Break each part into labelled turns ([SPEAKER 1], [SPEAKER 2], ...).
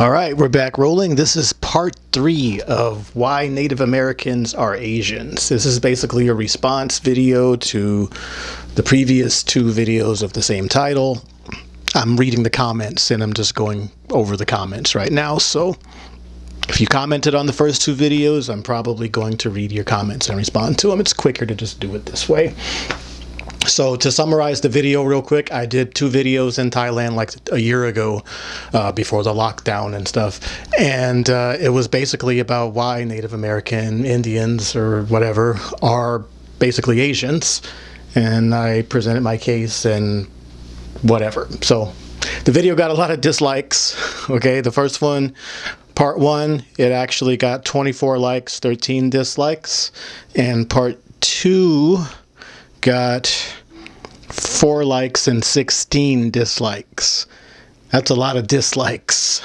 [SPEAKER 1] All right, we're back rolling. This is part three of why Native Americans are Asians. This is basically a response video to the previous two videos of the same title. I'm reading the comments and I'm just going over the comments right now. So if you commented on the first two videos, I'm probably going to read your comments and respond to them. It's quicker to just do it this way. So to summarize the video real quick, I did two videos in Thailand like a year ago uh, before the lockdown and stuff. And uh, it was basically about why Native American Indians or whatever are basically Asians. And I presented my case and whatever. So the video got a lot of dislikes. Okay, the first one, part one, it actually got 24 likes, 13 dislikes. And part two got four likes and 16 dislikes. That's a lot of dislikes.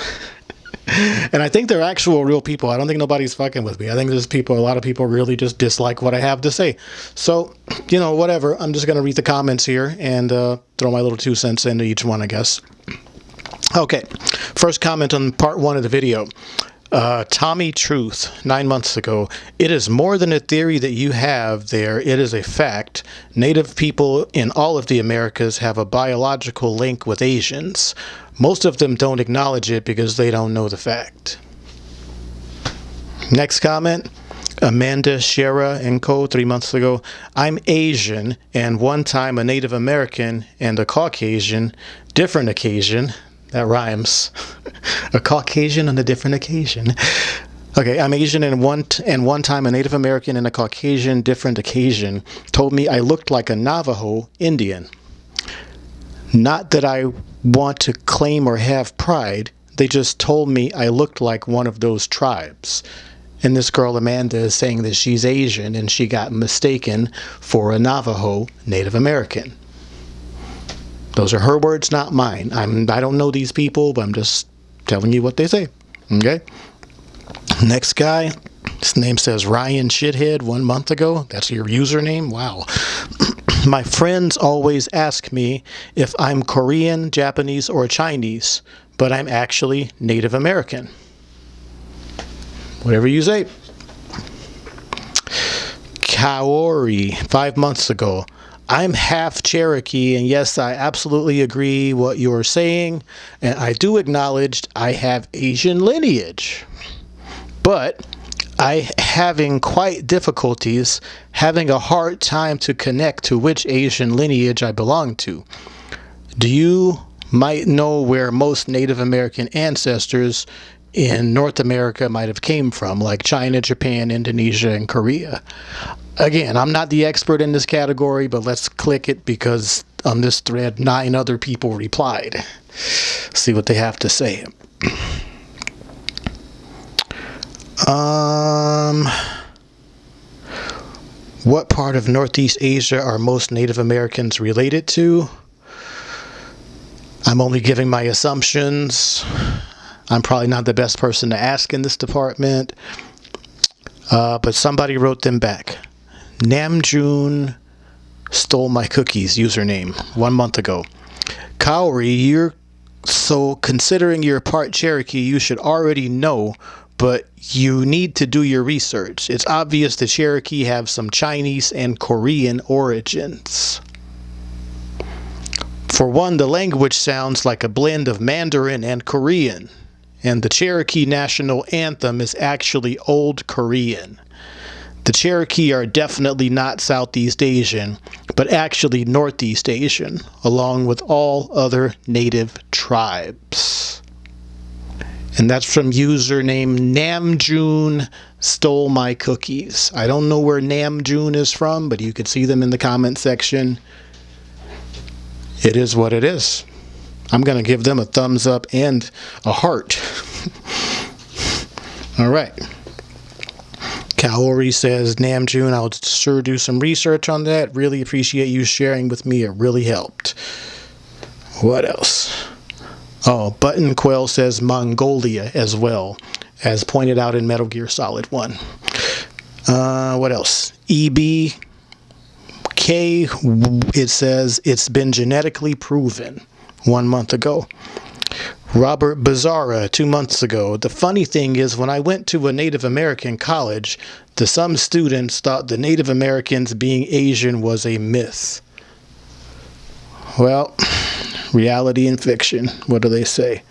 [SPEAKER 1] and I think they're actual real people. I don't think nobody's fucking with me. I think there's people, a lot of people really just dislike what I have to say. So, you know, whatever. I'm just going to read the comments here and uh, throw my little two cents into each one, I guess. Okay, first comment on part one of the video. Uh, Tommy Truth, nine months ago. It is more than a theory that you have there. It is a fact. Native people in all of the Americas have a biological link with Asians. Most of them don't acknowledge it because they don't know the fact. Next comment. Amanda Shera and Co. three months ago. I'm Asian and one time a Native American and a Caucasian, different occasion. That rhymes. a Caucasian on a different occasion. Okay, I'm Asian and one and one time a Native American and a Caucasian different occasion told me I looked like a Navajo Indian. Not that I want to claim or have pride, they just told me I looked like one of those tribes. And this girl Amanda is saying that she's Asian and she got mistaken for a Navajo Native American. Those are her words, not mine. I'm, I don't know these people, but I'm just telling you what they say. Okay? Next guy, his name says Ryan Shithead one month ago. That's your username? Wow. My friends always ask me if I'm Korean, Japanese, or Chinese, but I'm actually Native American. Whatever you say. Kaori, five months ago. I'm half Cherokee, and yes, I absolutely agree what you're saying, and I do acknowledge I have Asian lineage. But I having quite difficulties having a hard time to connect to which Asian lineage I belong to. Do you might know where most Native American ancestors in North America might have came from, like China, Japan, Indonesia, and Korea. Again, I'm not the expert in this category, but let's click it because on this thread, nine other people replied. See what they have to say. Um, what part of Northeast Asia are most Native Americans related to? I'm only giving my assumptions. I'm probably not the best person to ask in this department, uh, but somebody wrote them back. Namjoon stole my cookies username one month ago. Kaori, you're so considering you're part Cherokee, you should already know, but you need to do your research. It's obvious the Cherokee have some Chinese and Korean origins. For one, the language sounds like a blend of Mandarin and Korean and the Cherokee national anthem is actually Old Korean. The Cherokee are definitely not Southeast Asian, but actually Northeast Asian, along with all other native tribes. And that's from username Namjoon stole my cookies. I don't know where Namjoon is from, but you could see them in the comment section. It is what it is. I'm going to give them a thumbs up and a heart. All right. Kaori says, Namjoon, I'll sure do some research on that. Really appreciate you sharing with me. It really helped. What else? Oh, Button Quell says Mongolia as well, as pointed out in Metal Gear Solid 1. Uh, what else? EB K, it says it's been genetically proven one month ago. Robert Bizarra two months ago. The funny thing is, when I went to a Native American college, the some students thought the Native Americans being Asian was a myth. Well, reality and fiction. What do they say?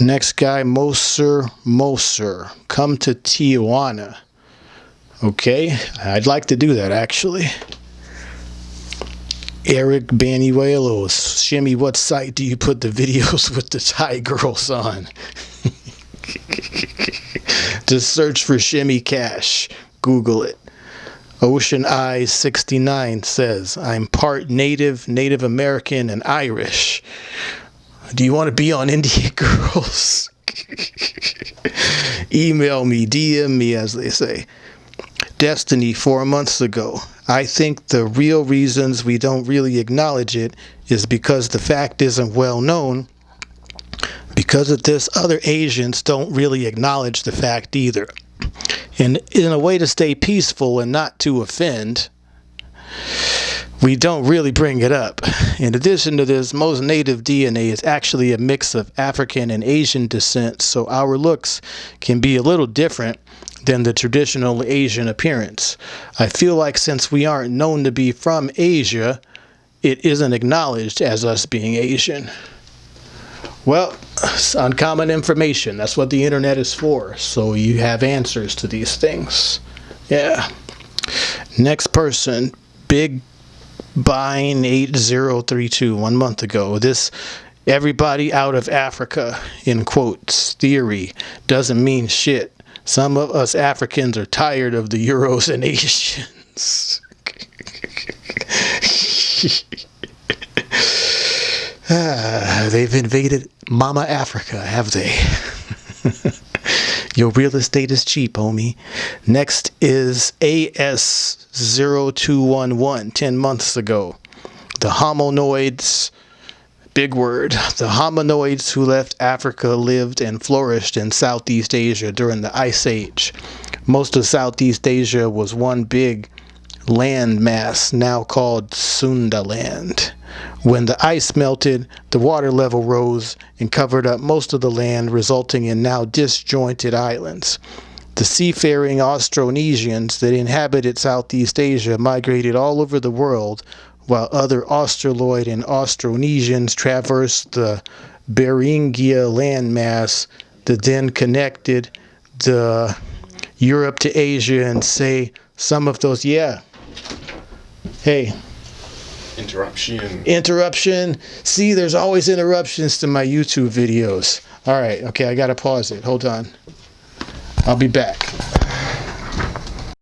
[SPEAKER 1] Next guy, Moser Moser. Come to Tijuana. Okay, I'd like to do that actually. Eric Banuelos. Shimmy, what site do you put the videos with the Thai girls on? Just search for Shimmy Cash. Google it. Ocean Eyes 69 says, I'm part Native, Native American, and Irish. Do you want to be on Indian Girls? Email me, DM me, as they say. Destiny four months ago. I think the real reasons we don't really acknowledge it is because the fact isn't well known. Because of this, other Asians don't really acknowledge the fact either. And in a way to stay peaceful and not to offend, we don't really bring it up. In addition to this, most native DNA is actually a mix of African and Asian descent, so our looks can be a little different than the traditional Asian appearance. I feel like since we aren't known to be from Asia, it isn't acknowledged as us being Asian. Well, it's uncommon information. That's what the internet is for. So you have answers to these things. Yeah. Next person, Big Bine 8032, one month ago. This everybody out of Africa, in quotes, theory doesn't mean shit. Some of us Africans are tired of the Euros and Asians. ah, they've invaded Mama Africa, have they? Your real estate is cheap, homie. Next is AS0211, 10 months ago. The hominoids Big word. The hominoids who left Africa lived and flourished in Southeast Asia during the Ice Age. Most of Southeast Asia was one big land mass now called Sundaland. When the ice melted, the water level rose and covered up most of the land, resulting in now disjointed islands. The seafaring Austronesians that inhabited Southeast Asia migrated all over the world while other Australoid and Austronesians traversed the Beringia landmass that then connected the Europe to Asia and say some of those, yeah. Hey.
[SPEAKER 2] Interruption.
[SPEAKER 1] Interruption. See, there's always interruptions to my YouTube videos. All right, okay, I gotta pause it. Hold on. I'll be back.